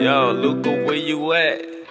Yo, Luca, where you at?